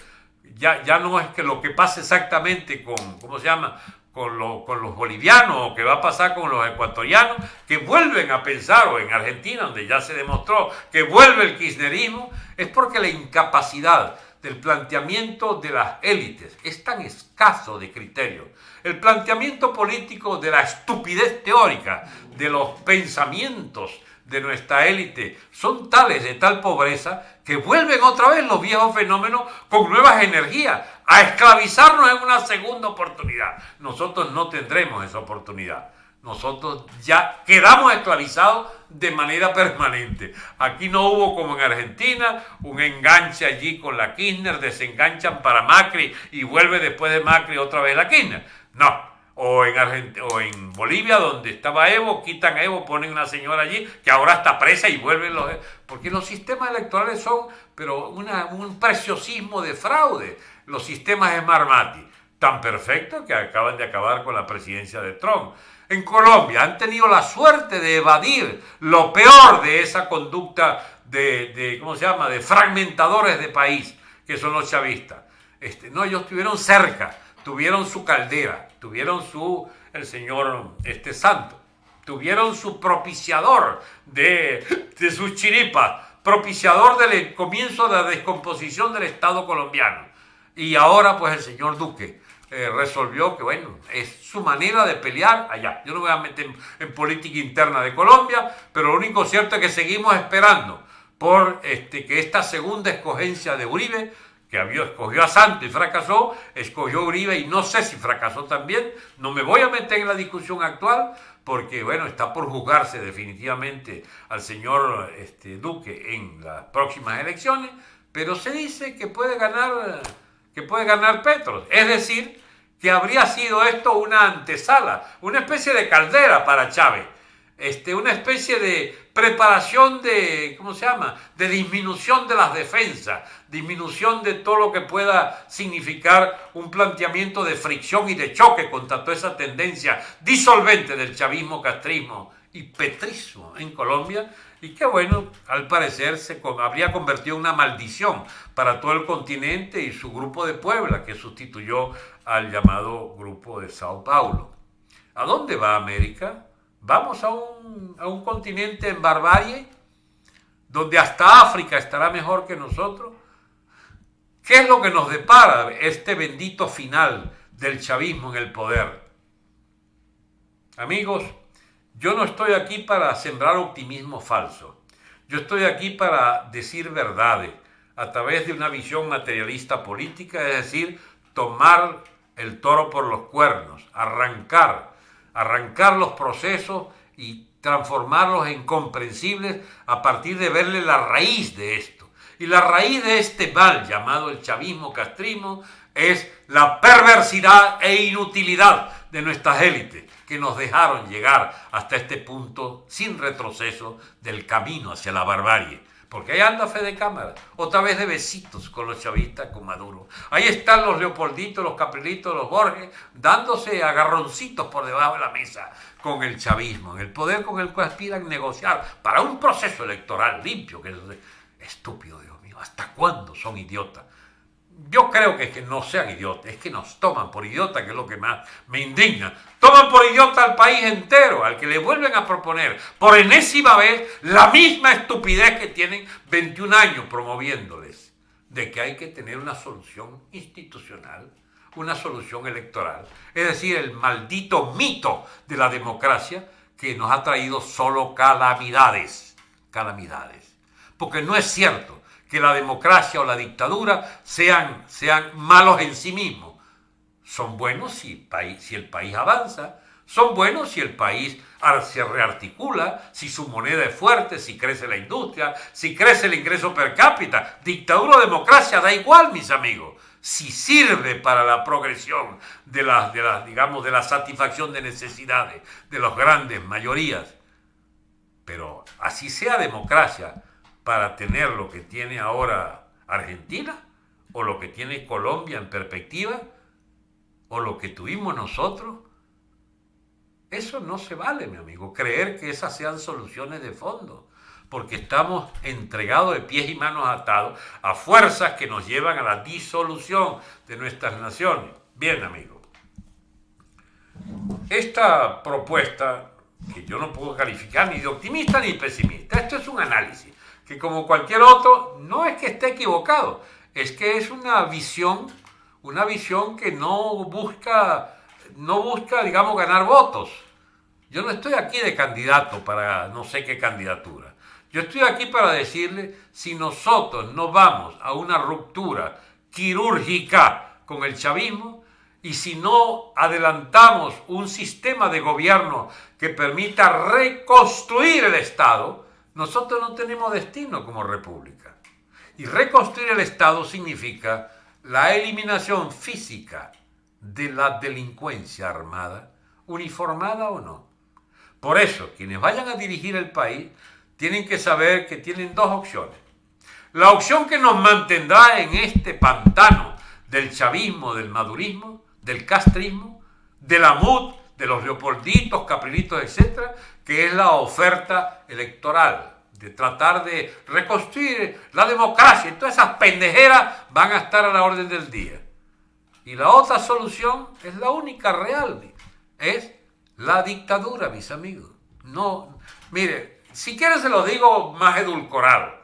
ya, ya no es que lo que pasa exactamente con, ¿cómo se llama? Con, con, los bolivianos o que va a pasar con los ecuatorianos, que vuelven a pensar, o en Argentina, donde ya se demostró que vuelve el kirchnerismo, es porque la incapacidad del planteamiento de las élites es tan escaso de criterio. El planteamiento político de la estupidez teórica, de los pensamientos de nuestra élite son tales de tal pobreza que vuelven otra vez los viejos fenómenos con nuevas energías a esclavizarnos en una segunda oportunidad. Nosotros no tendremos esa oportunidad. Nosotros ya quedamos esclavizados de manera permanente. Aquí no hubo como en Argentina un enganche allí con la Kirchner, desenganchan para Macri y vuelve después de Macri otra vez la Kirchner. No, o en, o en Bolivia, donde estaba Evo, quitan Evo, ponen una señora allí que ahora está presa y vuelven los... Porque los sistemas electorales son, pero un preciosismo de fraude, los sistemas de Marmati, tan perfectos que acaban de acabar con la presidencia de Trump. En Colombia han tenido la suerte de evadir lo peor de esa conducta de, de ¿cómo se llama?, de fragmentadores de país, que son los chavistas. Este, no, ellos estuvieron cerca, tuvieron su caldera, tuvieron su el señor este Santo. Tuvieron su propiciador de, de sus chiripas, propiciador del comienzo de la descomposición del Estado colombiano. Y ahora pues el señor Duque eh, resolvió que bueno, es su manera de pelear allá. Yo no voy a meter en, política interna de Colombia, pero lo único cierto es que seguimos esperando por este, que esta segunda escogencia de Uribe que había, escogió a Santos y fracasó, escogió a Uribe y no sé si fracasó también, no me voy a meter en la discusión actual porque bueno, está por juzgarse definitivamente al señor este, Duque en las próximas elecciones, pero se dice que puede ganar, que puede ganar Petro, es decir, que habría sido esto una antesala, una especie de caldera para Chávez este, una especie de preparación de, ¿cómo se llama?, de disminución de las defensas, disminución de todo lo que pueda significar un planteamiento de fricción y de choque contra toda esa tendencia disolvente del chavismo, castrismo y petrismo en Colombia, y que bueno, al parecer se habría convertido en una maldición para todo el continente y su grupo de Puebla, que sustituyó al llamado grupo de Sao Paulo. ¿A dónde va América? Vamos a un, a un continente en barbarie, donde hasta África estará mejor que nosotros. ¿Qué es lo que nos depara este bendito final del chavismo en el poder? Amigos, yo no estoy aquí para sembrar optimismo falso. Yo estoy aquí para decir verdades a través de una visión materialista política, es decir, tomar el toro por los cuernos, arrancar arrancar los procesos y transformarlos en comprensibles a partir de verle la raíz de esto. Y la raíz de este mal llamado el chavismo castrismo es la perversidad e inutilidad de nuestras élites que nos dejaron llegar hasta este punto sin retroceso del camino hacia la barbarie. Porque ahí anda Fede Cámara, otra vez de besitos con los chavistas, con Maduro. Ahí están los Leopolditos, los Caprilitos, los Borges, dándose agarroncitos por debajo de la mesa con el chavismo, en el poder con el cual aspiran negociar para un proceso electoral limpio, que es estúpido, Dios mío, ¿hasta cuándo son idiotas? Yo creo que es que no sean idiotas, es que nos toman por idiota, que es lo que más me indigna. Toman por idiota al país entero, al que le vuelven a proponer por enésima vez la misma estupidez que tienen 21 años promoviéndoles, de que hay que tener una solución institucional, una solución electoral. Es decir, el maldito mito de la democracia que nos ha traído solo calamidades, calamidades. Porque no es cierto que la democracia o la dictadura sean, sean malos en sí mismos. Son buenos si, si el país avanza, son buenos si el país se rearticula, si su moneda es fuerte, si crece la industria, si crece el ingreso per cápita. Dictadura o democracia, da igual, mis amigos. Si sirve para la progresión de la, de la, digamos, de la satisfacción de necesidades de las grandes mayorías. Pero así sea democracia, para tener lo que tiene ahora Argentina o lo que tiene Colombia en perspectiva o lo que tuvimos nosotros. Eso no se vale, mi amigo, creer que esas sean soluciones de fondo, porque estamos entregados de pies y manos atados a fuerzas que nos llevan a la disolución de nuestras naciones. Bien, amigo. Esta propuesta, que yo no puedo calificar ni de optimista ni pesimista, esto es un análisis que como cualquier otro, no es que esté equivocado, es que es una visión, una visión que no busca, no busca, digamos, ganar votos. Yo no estoy aquí de candidato para no sé qué candidatura. Yo estoy aquí para decirle, si nosotros no vamos a una ruptura quirúrgica con el chavismo, y si no adelantamos un sistema de gobierno que permita reconstruir el Estado, nosotros no tenemos destino como república. Y reconstruir el Estado significa la eliminación física de la delincuencia armada, uniformada o no. Por eso, quienes vayan a dirigir el país tienen que saber que tienen dos opciones. La opción que nos mantendrá en este pantano del chavismo, del madurismo, del castrismo, de la MUD, de los leopolditos, caprilitos, etcétera, que es la oferta electoral, de tratar de reconstruir la democracia. Todas esas pendejeras van a estar a la orden del día. Y la otra solución es la única real, es la dictadura, mis amigos. No, mire, si quieren se lo digo más edulcorado.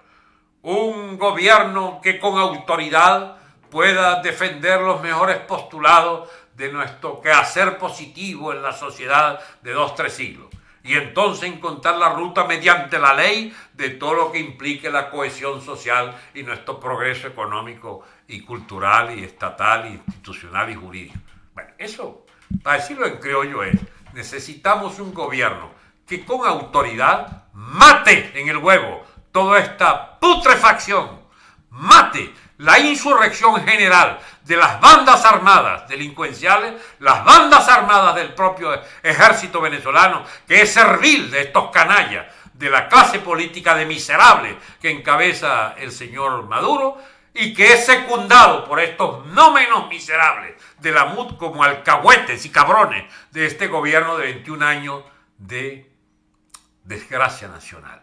Un gobierno que con autoridad pueda defender los mejores postulados de nuestro quehacer positivo en la sociedad de dos, tres siglos. Y entonces encontrar la ruta mediante la ley de todo lo que implique la cohesión social y nuestro progreso económico y cultural y estatal, y institucional y jurídico. Bueno, eso, para decirlo en criollo es, necesitamos un gobierno que con autoridad mate en el huevo toda esta putrefacción, mate la insurrección general de las bandas armadas delincuenciales, las bandas armadas del propio ejército venezolano, que es servil de estos canallas, de la clase política de miserable que encabeza el señor Maduro, y que es secundado por estos no menos miserables de la MUD como alcahuetes y cabrones de este gobierno de 21 años de desgracia nacional.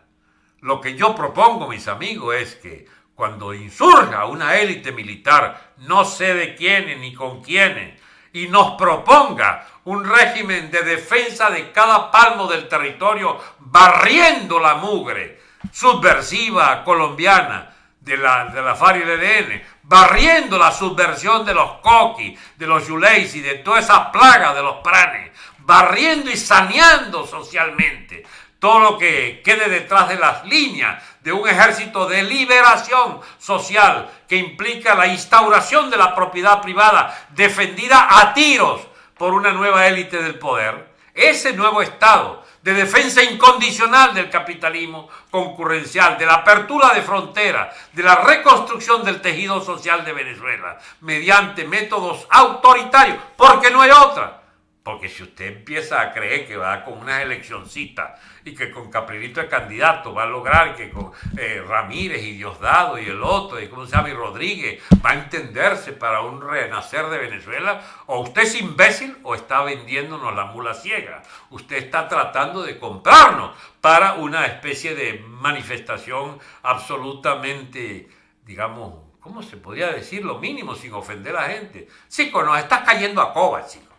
Lo que yo propongo, mis amigos, es que cuando insurja una élite militar, no sé de quiénes ni con quiénes, y nos proponga un régimen de defensa de cada palmo del territorio, barriendo la mugre subversiva colombiana de la, de la FARC y EDN, barriendo la subversión de los coquis, de los yuleis y de toda esa plaga de los pranes, barriendo y saneando socialmente todo lo que quede detrás de las líneas de un ejército de liberación social que implica la instauración de la propiedad privada defendida a tiros por una nueva élite del poder, ese nuevo Estado de defensa incondicional del capitalismo concurrencial, de la apertura de fronteras, de la reconstrucción del tejido social de Venezuela, mediante métodos autoritarios, porque no hay otra porque si usted empieza a creer que va con una eleccioncita y que con Caprilito de candidato va a lograr que con eh, Ramírez y Diosdado y el otro, y cómo se llama, y Rodríguez, va a entenderse para un renacer de Venezuela, o usted es imbécil o está vendiéndonos la mula ciega. Usted está tratando de comprarnos para una especie de manifestación absolutamente, digamos, ¿cómo se podría decir? Lo mínimo sin ofender a la gente. Chico, nos estás cayendo a coba, chico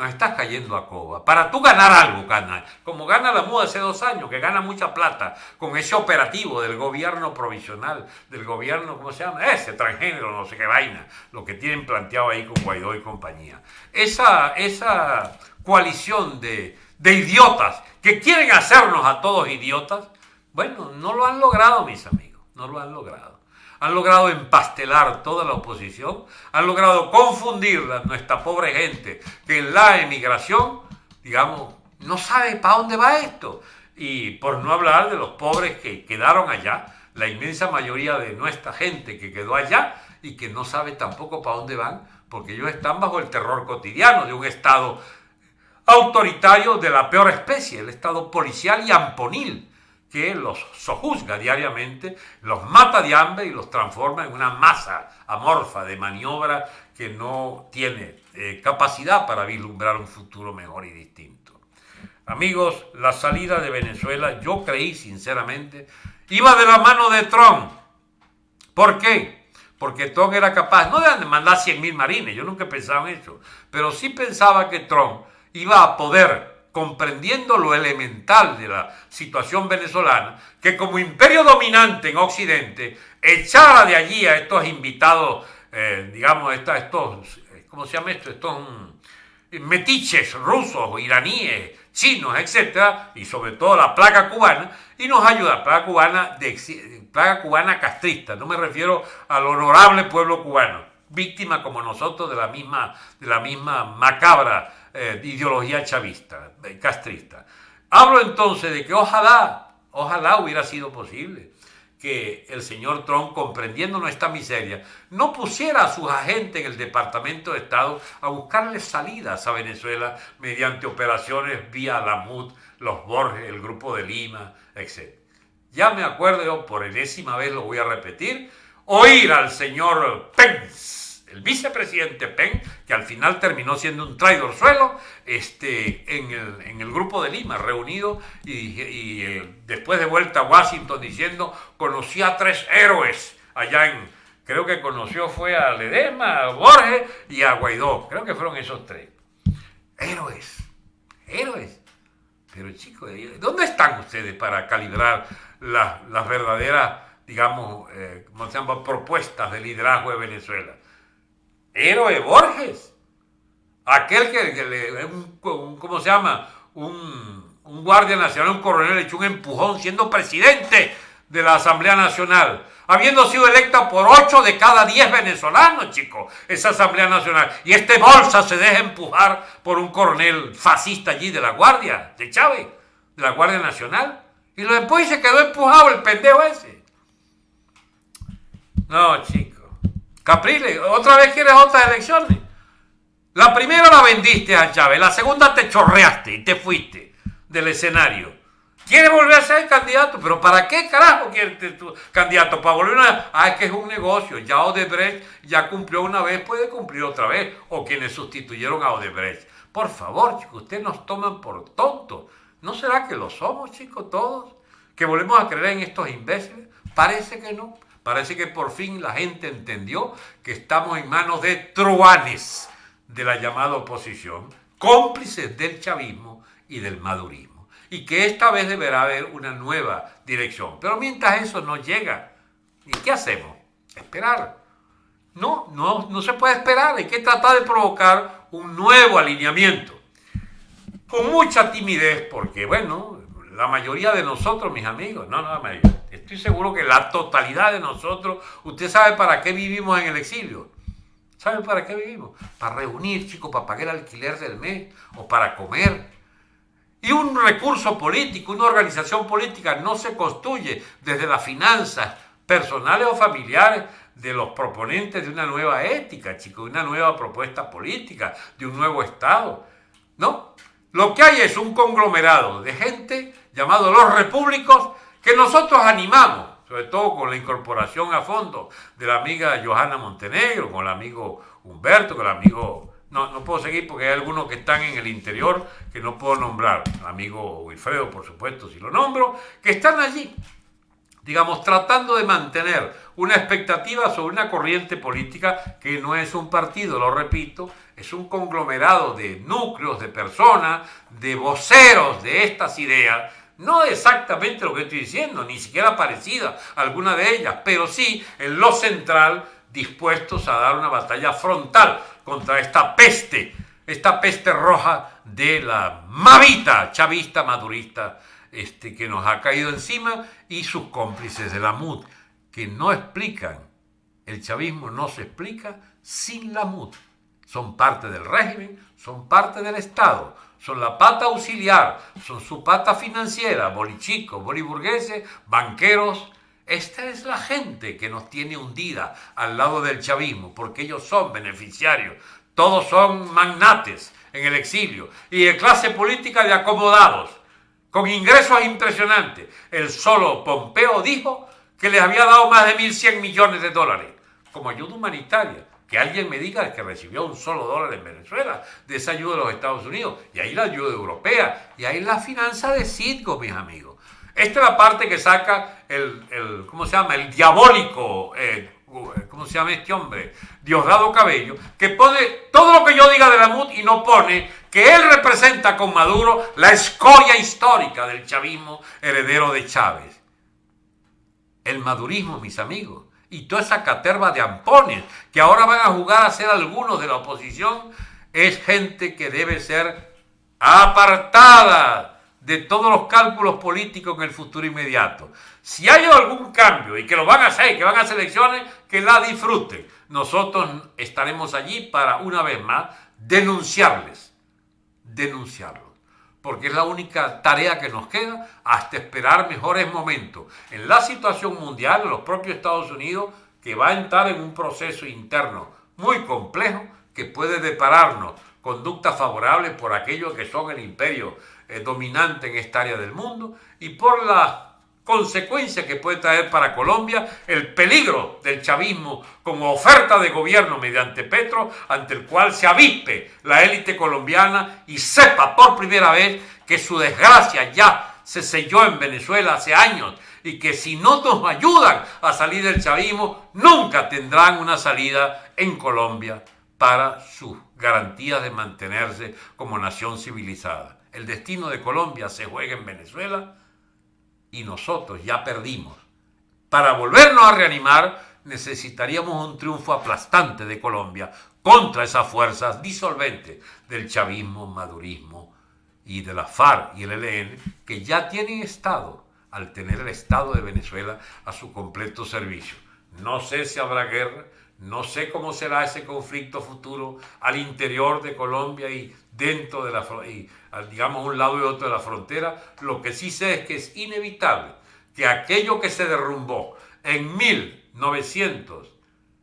nos estás cayendo a coba. Para tú ganar algo, gana, como gana la MUD hace dos años, que gana mucha plata con ese operativo del gobierno provisional, del gobierno, ¿cómo se llama? Ese transgénero, no sé qué vaina, lo que tienen planteado ahí con Guaidó y compañía. Esa, esa coalición de, de idiotas que quieren hacernos a todos idiotas, bueno, no lo han logrado, mis amigos, no lo han logrado han logrado empastelar toda la oposición, han logrado confundir a nuestra pobre gente que en la emigración, digamos, no sabe para dónde va esto. Y por no hablar de los pobres que quedaron allá, la inmensa mayoría de nuestra gente que quedó allá y que no sabe tampoco para dónde van, porque ellos están bajo el terror cotidiano de un Estado autoritario de la peor especie, el Estado policial y amponil que los sojuzga diariamente, los mata de hambre y los transforma en una masa amorfa de maniobra que no tiene eh, capacidad para vislumbrar un futuro mejor y distinto. Amigos, la salida de Venezuela, yo creí sinceramente, iba de la mano de Trump. ¿Por qué? Porque Trump era capaz, no de mandar 100.000 marines, yo nunca pensaba en eso, pero sí pensaba que Trump iba a poder comprendiendo lo elemental de la situación venezolana, que como imperio dominante en Occidente echara de allí a estos invitados, eh, digamos, estos, eh, ¿cómo se llama esto? Estos mm, metiches rusos, iraníes, chinos, etcétera, y sobre todo la placa cubana, y nos ayuda, plaga cubana, de, plaga cubana castrista, no me refiero al honorable pueblo cubano, víctima como nosotros de la misma, de la misma macabra eh, ideología chavista, eh, castrista. Hablo entonces de que ojalá, ojalá hubiera sido posible que el señor Trump, comprendiendo nuestra miseria, no pusiera a sus agentes en el Departamento de Estado a buscarle salidas a Venezuela mediante operaciones vía la MUD, los Borges, el Grupo de Lima, etc. Ya me acuerdo, por enésima vez lo voy a repetir, oír al señor Pence el vicepresidente Penn, que al final terminó siendo un traidor suelo, este, en, el, grupo de Lima, reunido y, eh, después de vuelta a Washington diciendo, conocí a tres héroes allá en, creo que conoció fue a Ledesma, a Borges y a Guaidó, creo que fueron esos tres. Héroes, héroes. Pero chicos, ¿dónde están ustedes para calibrar las verdaderas, digamos, eh, se llama? propuestas de liderazgo de Venezuela? Héroe Borges, aquel que, le, un, ¿cómo se llama? Un, un guardia nacional, un coronel, le echó un empujón siendo presidente de la Asamblea Nacional habiendo sido electa por 8 de cada 10 venezolanos, chicos, esa Asamblea Nacional. Y este bolsa se deja empujar por un coronel fascista allí de la Guardia, de Chávez, de la Guardia Nacional. Y después se quedó empujado el pendejo ese. No, chicos. Capriles, otra vez quieres otras elecciones. La primera la vendiste a Chávez, la segunda te chorreaste y te fuiste del escenario. Quiere volver a ser candidato, pero ¿para qué carajo quiere ser candidato? Para volver a... Ah, es que es un negocio. Ya Odebrecht ya cumplió una vez, puede cumplir otra vez. O quienes sustituyeron a Odebrecht. Por favor, chicos, ustedes nos toman por tontos. ¿No será que lo somos, chicos, todos? ¿Que volvemos a creer en estos imbéciles? Parece que no. Parece que por fin la gente entendió que estamos en manos de truanes de la llamada oposición, cómplices del chavismo y del madurismo y que esta vez deberá haber una nueva dirección. Pero mientras eso no llega, ¿y qué hacemos? Esperar. No, no, no se puede esperar, hay que tratar de provocar un nuevo alineamiento. Con mucha timidez, porque bueno, la mayoría de nosotros, mis amigos, no, no la mayoría, estoy seguro que la totalidad de nosotros, usted sabe para qué vivimos en el exilio. ¿Sabe para qué vivimos? Para reunir, chicos, para pagar el alquiler del mes o para comer y un recurso político, una organización política no se construye desde las finanzas personales o familiares de los proponentes de una nueva ética, chicos, de una nueva propuesta política, de un nuevo Estado. No, lo que hay es un conglomerado de gente llamado los repúblicos que nosotros animamos, sobre todo con la incorporación a fondo de la amiga Johanna Montenegro, con el amigo Humberto, con el amigo no, no puedo seguir porque hay algunos que están en el interior que no puedo nombrar. amigo Wilfredo, por supuesto, si lo nombro, que están allí, digamos, tratando de mantener una expectativa sobre una corriente política que no es un partido, lo repito, es un conglomerado de núcleos, de personas, de voceros de estas ideas, no exactamente lo que estoy diciendo, ni siquiera parecida alguna de ellas, pero sí en lo central dispuestos a dar una batalla frontal contra esta peste, esta peste roja de la mavita chavista madurista este, que nos ha caído encima y sus cómplices de la MUD, que no explican, el chavismo no se explica sin la MUD. Son parte del régimen, son parte del Estado, son la pata auxiliar, son su pata financiera, bolichicos, boliburgueses, banqueros, esta es la gente que nos tiene hundida al lado del chavismo, porque ellos son beneficiarios. Todos son magnates en el exilio y de clase política de acomodados, con ingresos impresionantes. El solo Pompeo dijo que les había dado más de 1.100 millones de dólares como ayuda humanitaria. Que alguien me diga que recibió un solo dólar en Venezuela de esa ayuda de los Estados Unidos. Y ahí la ayuda europea. Y ahí la finanza de Citgo, mis amigos. Esta es la parte que saca el, ¿cómo se llama? El diabólico, eh, ¿cómo se llama este hombre? Diosdado Cabello, que pone todo lo que yo diga de la MUD y no pone que él representa con Maduro la escoria histórica del chavismo heredero de Chávez. El madurismo, mis amigos, y toda esa caterva de ampones que ahora van a jugar a ser algunos de la oposición, es gente que debe ser apartada de todos los cálculos políticos en el futuro inmediato. Si hay algún cambio y que lo van a hacer, que van a hacer elecciones, que la disfruten. Nosotros estaremos allí para, una vez más, denunciarles, denunciarlos. Porque es la única tarea que nos queda hasta esperar mejores momentos. En la situación mundial, los propios Estados Unidos, que va a entrar en un proceso interno muy complejo que puede depararnos conductas favorables por aquellos que son el imperio eh, dominante en esta área del mundo y por la consecuencia que puede traer para Colombia el peligro del chavismo como oferta de gobierno mediante Petro, ante el cual se avispe la élite colombiana y sepa por primera vez que su desgracia ya se selló en Venezuela hace años y que si no nos ayudan a salir del chavismo, nunca tendrán una salida en Colombia para sus garantías de mantenerse como nación civilizada. el destino de Colombia se juega en Venezuela y nosotros ya perdimos. Para volvernos a reanimar necesitaríamos un triunfo aplastante de Colombia contra esas fuerzas disolventes del chavismo, madurismo y de la FARC y el ELN que ya tienen Estado al tener el Estado de Venezuela a su completo servicio. No sé si habrá guerra, no sé cómo será ese conflicto futuro al interior de Colombia y dentro de la y, digamos un lado y otro de la frontera. Lo que sí sé es que es inevitable que aquello que se derrumbó en 1900,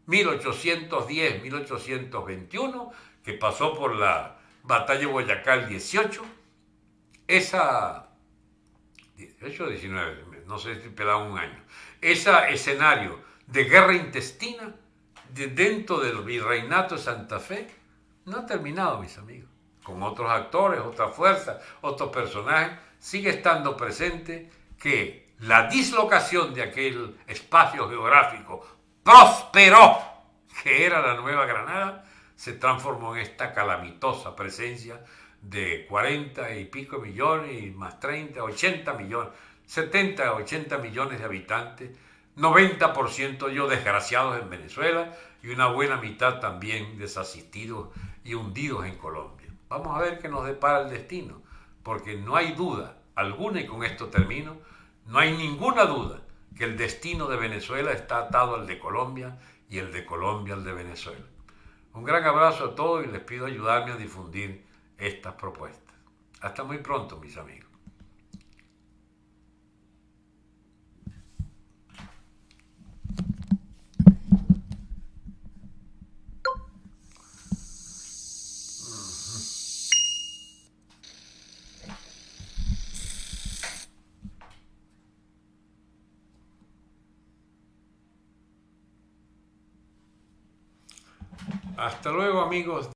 1810, 1821, que pasó por la batalla de Boyacá el 18, esa 18 o 19, no sé si pelaba un año, ese escenario de guerra intestina de dentro del virreinato de Santa Fe no ha terminado, mis amigos. Con otros actores, otras fuerzas, otros personajes, sigue estando presente que la dislocación de aquel espacio geográfico próspero que era la Nueva Granada se transformó en esta calamitosa presencia de 40 y pico millones y más 30, 80 millones, 70, 80 millones de habitantes, 90% yo desgraciados en Venezuela y una buena mitad también desasistidos y hundidos en Colombia. Vamos a ver qué nos depara el destino, porque no hay duda alguna, y con esto termino, no hay ninguna duda que el destino de Venezuela está atado al de Colombia y el de Colombia al de Venezuela. Un gran abrazo a todos y les pido ayudarme a difundir estas propuestas. Hasta muy pronto, mis amigos. Hasta luego amigos.